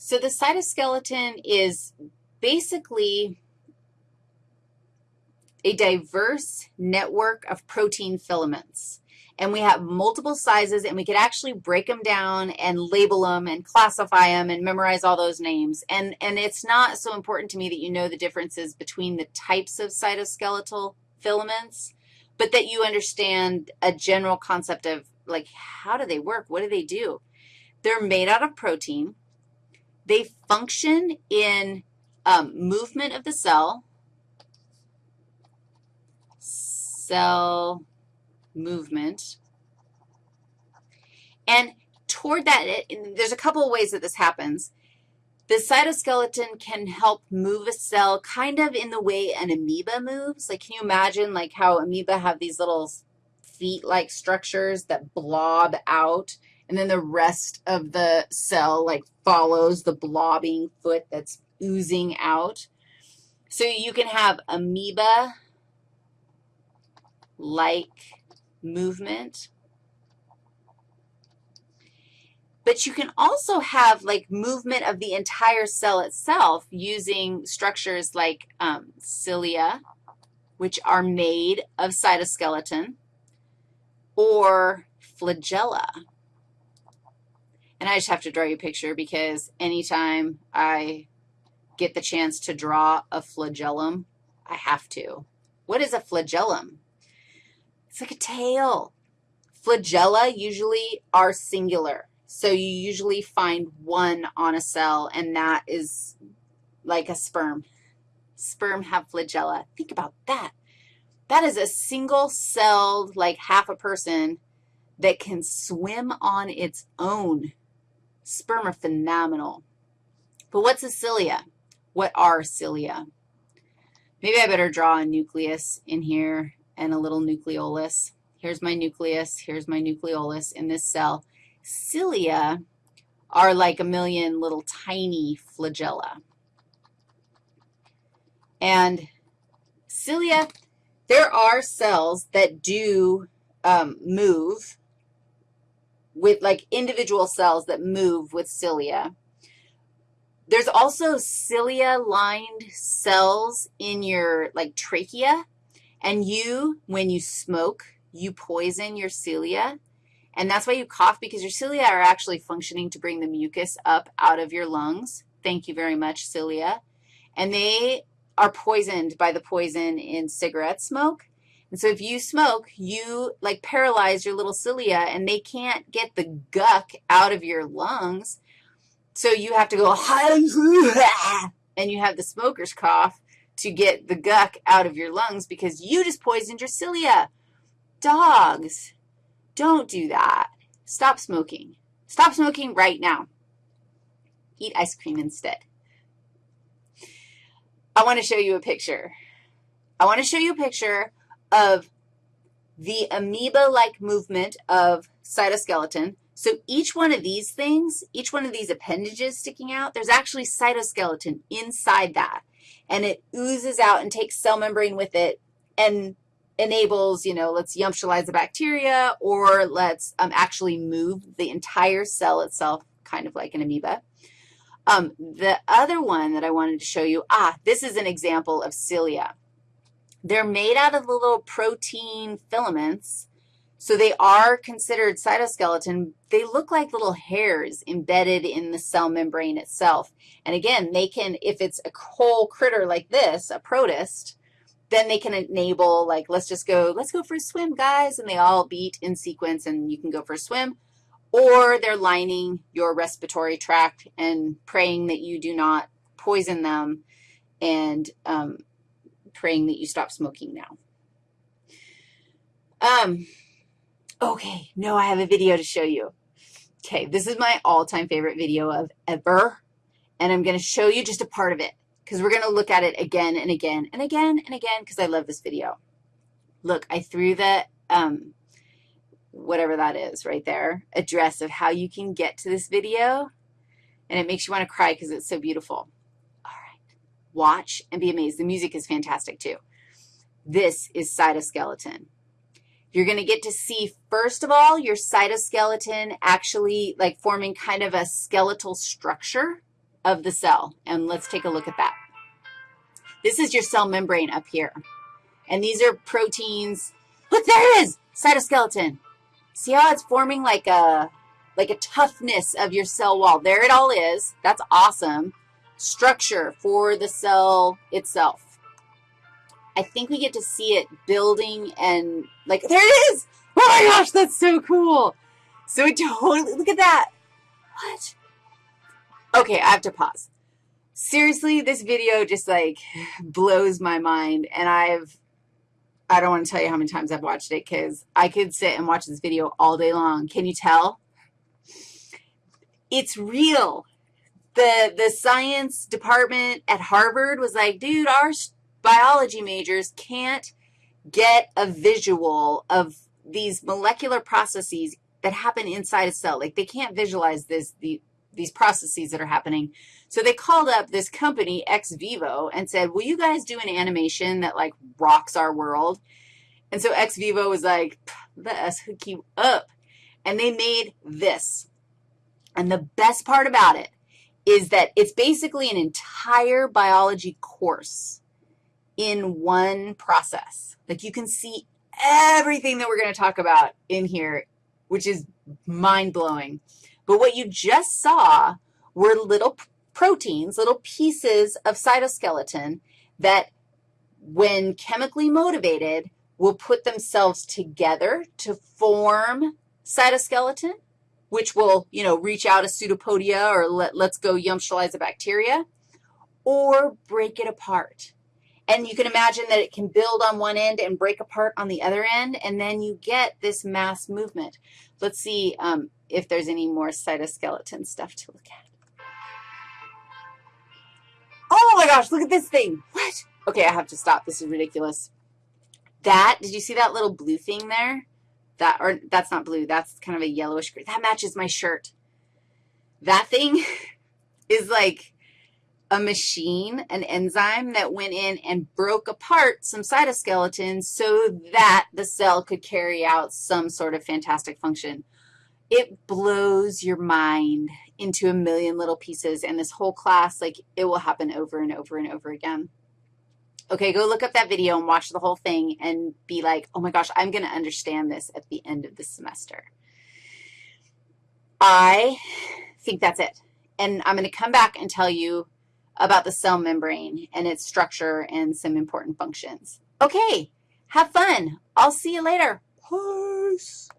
So the cytoskeleton is basically a diverse network of protein filaments. And we have multiple sizes, and we could actually break them down and label them and classify them and memorize all those names. And, and it's not so important to me that you know the differences between the types of cytoskeletal filaments, but that you understand a general concept of, like, how do they work? What do they do? They're made out of protein. They function in um, movement of the cell, cell movement. And toward that, it, there's a couple of ways that this happens. The cytoskeleton can help move a cell kind of in the way an amoeba moves. Like, can you imagine, like, how amoeba have these little feet-like structures that blob out, and then the rest of the cell, like, follows the blobbing foot that's oozing out? So you can have amoeba like movement. But you can also have like movement of the entire cell itself using structures like um, cilia, which are made of cytoskeleton, or flagella. And I just have to draw you a picture because anytime I get the chance to draw a flagellum, I have to. What is a flagellum? It's like a tail. Flagella usually are singular. So you usually find one on a cell, and that is like a sperm. Sperm have flagella. Think about that. That is a single-celled, like half a person, that can swim on its own. Sperm are phenomenal. But what's a cilia? What are cilia? Maybe I better draw a nucleus in here and a little nucleolus. Here's my nucleus. Here's my nucleolus in this cell. Cilia are like a million little tiny flagella. And cilia, there are cells that do um, move with like individual cells that move with cilia. There's also cilia-lined cells in your like trachea and you, when you smoke, you poison your cilia, and that's why you cough, because your cilia are actually functioning to bring the mucus up out of your lungs. Thank you very much, cilia. And they are poisoned by the poison in cigarette smoke. And so if you smoke, you, like, paralyze your little cilia, and they can't get the guck out of your lungs. So you have to go, and you have the smoker's cough, to get the guck out of your lungs because you just poisoned your cilia. Dogs, don't do that. Stop smoking. Stop smoking right now. Eat ice cream instead. I want to show you a picture. I want to show you a picture of the amoeba-like movement of cytoskeleton. So each one of these things, each one of these appendages sticking out, there's actually cytoskeleton inside that and it oozes out and takes cell membrane with it and enables, you know, let's yumptialize the bacteria or let's um, actually move the entire cell itself, kind of like an amoeba. Um, the other one that I wanted to show you, ah, this is an example of cilia. They're made out of the little protein filaments so they are considered cytoskeleton. They look like little hairs embedded in the cell membrane itself. And again, they can, if it's a whole critter like this, a protist, then they can enable, like, let's just go, let's go for a swim, guys, and they all beat in sequence, and you can go for a swim. Or they're lining your respiratory tract and praying that you do not poison them and um, praying that you stop smoking now. Um, Okay, no, I have a video to show you. Okay, this is my all-time favorite video of ever, and I'm going to show you just a part of it because we're going to look at it again and again and again and again because I love this video. Look, I threw the, um, whatever that is right there, address of how you can get to this video, and it makes you want to cry because it's so beautiful. Watch and be amazed. The music is fantastic too. This is cytoskeleton. You're going to get to see, first of all, your cytoskeleton actually like forming kind of a skeletal structure. of the cell, and let's take a look at that. This is your cell membrane up here, and these are proteins. Look, there it is, cytoskeleton. See how it's forming like a, like a toughness of your cell wall. There it all is. That's awesome. Structure for the cell itself. I think we get to see it building and, like, there it is. Oh, my gosh, that's so cool. So it totally, look at that. What? Okay, I have to pause. Seriously, this video just like blows my mind, and I've, I don't want to tell you how many times I've watched it because I could sit and watch this video all day long. Can you tell? It's real. The, the science department at Harvard was like, dude, our biology majors can't get a visual of these molecular processes that happen inside a cell. Like they can't visualize this, the, these processes that are happening. So they called up this company, XVIVO, and said, will you guys do an animation that, like, rocks our world? And so XVIVO was like, let us hook you up. And they made this. And the best part about it is that it's basically an entire biology course in one process. Like you can see everything that we're going to talk about in here, which is mind-blowing. But what you just saw were little proteins, little pieces of cytoskeleton that when chemically motivated will put themselves together to form cytoskeleton, which will, you know, reach out a pseudopodia or let, let's go yumptialize a bacteria, or break it apart. And you can imagine that it can build on one end and break apart on the other end, and then you get this mass movement. Let's see um, if there's any more cytoskeleton stuff to look at. Oh my gosh, look at this thing. What? Okay, I have to stop. This is ridiculous. That, did you see that little blue thing there? That, or that's not blue. That's kind of a yellowish green. That matches my shirt. That thing is like a machine, an enzyme that went in and broke apart some cytoskeleton so that the cell could carry out some sort of fantastic function. It blows your mind into a million little pieces, and this whole class, like, it will happen over and over and over again. Okay, go look up that video and watch the whole thing and be like, oh my gosh, I'm going to understand this at the end of the semester. I think that's it. And I'm going to come back and tell you about the cell membrane and its structure and some important functions. Okay, have fun. I'll see you later. Peace.